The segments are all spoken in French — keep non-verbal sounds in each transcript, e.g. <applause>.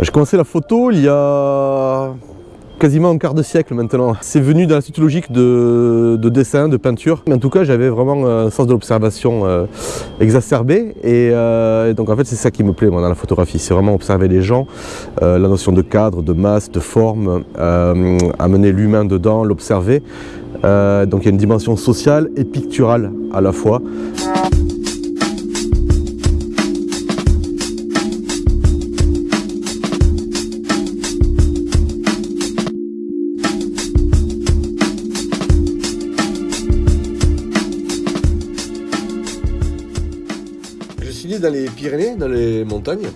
J'ai commencé la photo il y a quasiment un quart de siècle maintenant. C'est venu dans la suite logique de, dessin, de peinture. En tout cas, j'avais vraiment un sens de l'observation euh, exacerbé. Euh, et, donc en fait, c'est ça qui me plaît moi, dans la photographie. C'est vraiment observer les gens, euh, la notion de cadre, de masse, de forme, amener l'humain dedans, l'observer. donc il y a une dimension sociale et picturale à la fois. Dans les Pyrénées, dans les montagnes.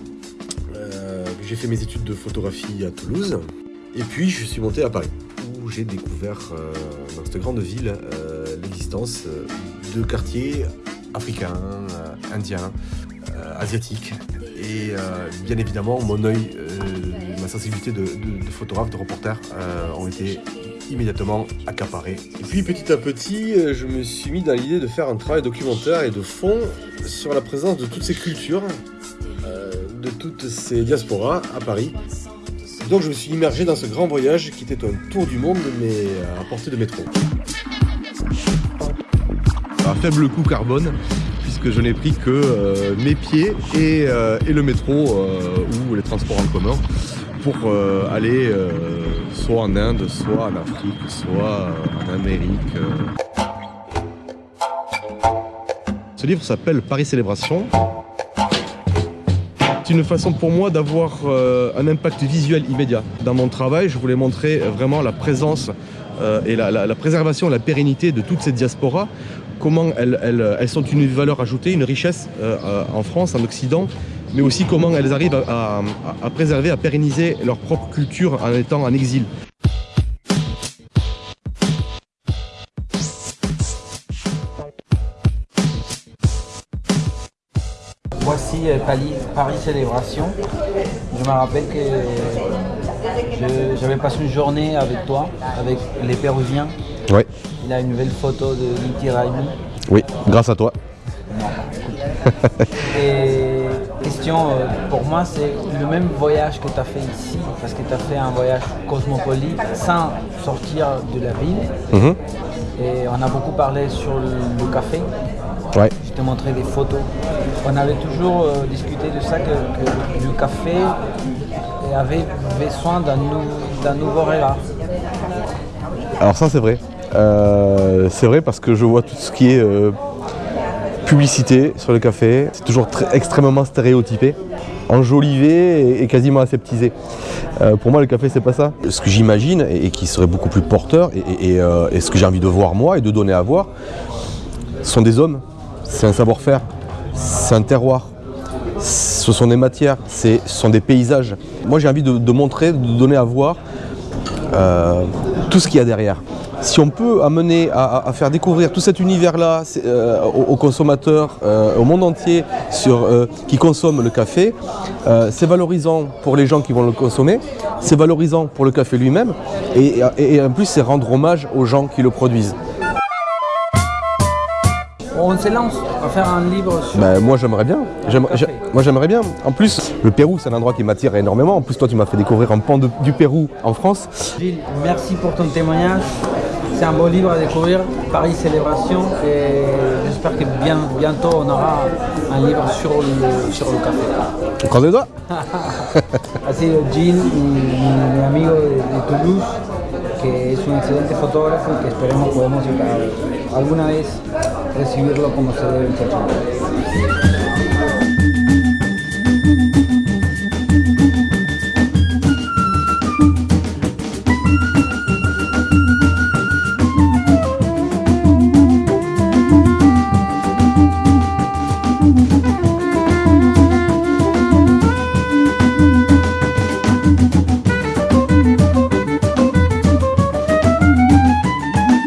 Euh, j'ai fait mes études de photographie à Toulouse. Et puis je suis monté à Paris, où j'ai découvert euh, dans cette grande ville euh, l'existence de quartiers africains, indiens, asiatiques. Et bien évidemment, mon œil, ma sensibilité de, photographe, de reporter ont été immédiatement accaparé. Et puis petit à petit, euh, je me suis mis dans l'idée de faire un travail documentaire et de fond sur la présence de toutes ces cultures, euh, de toutes ces diasporas à Paris. Donc je me suis immergé dans ce grand voyage qui était un tour du monde mais à portée de métro. À faible coût carbone, puisque je n'ai pris que euh, mes pieds et, et le métro ou les transports en commun pour aller soit en Inde, soit en Afrique, soit en Amérique. Ce livre s'appelle Paris Célébration. C'est une façon pour moi d'avoir euh, un impact visuel immédiat. Dans mon travail, je voulais montrer vraiment la présence euh, et la, préservation, la pérennité de toutes ces diasporas, comment elles, sont une valeur ajoutée, une richesse euh, en France, en Occident, mais aussi comment elles arrivent à, préserver, à pérenniser leur propre culture en étant en exil. Voici euh, Paris, Célébration. Je me rappelle que j'avais passé une journée avec toi, avec les Péruviens. Oui. Il a une nouvelle photo de Raimi. Oui, grâce à toi. Et question euh, pour moi, c'est le même voyage que tu as fait ici, parce que tu as fait un voyage cosmopolite sans sortir de la ville. Mhm. Et on a beaucoup parlé sur le, café. Ouais. Je t'ai montré des photos. On avait toujours euh, discuté de ça, que, le café avait besoin d'un nouveau regard. Alors ça c'est vrai. Euh, c'est vrai parce que je vois tout ce qui est publicité sur le café, c'est toujours extrêmement stéréotypé, enjolivé et, quasiment aseptisé. Euh, pour moi, le café, c'est pas ça. Ce que j'imagine et, qui serait beaucoup plus porteur euh, et, ce que j'ai envie de voir moi et de donner à voir, sont des hommes, c'est un savoir-faire, c'est un terroir, ce sont des matières, ce sont des paysages. Moi, j'ai envie de, montrer, de donner à voir euh, tout ce qu'il y a derrière si on peut amener à, faire découvrir tout cet univers-là euh, aux, consommateurs, euh, au monde entier sur, euh, qui consomment le café, c'est valorisant pour les gens qui vont le consommer, c'est valorisant pour le café lui-même, et, en plus c'est rendre hommage aux gens qui le produisent. On se lance à faire un livre sur... Ben, moi j'aimerais bien. Moi j'aimerais bien. En plus, le Pérou c'est un endroit qui m'attire énormément. En plus toi tu m'as fait découvrir un pan du Pérou en France. Gilles, merci pour ton témoignage. C'est un beau livre à découvrir, Paris Célébration, et j'espère que bien, bientôt on aura un livre sur le, sur le café. Les <laughs> doigts Así Gilles, mi, mi amigo de, de, Toulouse, que es un excelente fotógrafo y que esperemos podemos alguna vez recibirlo como se debe en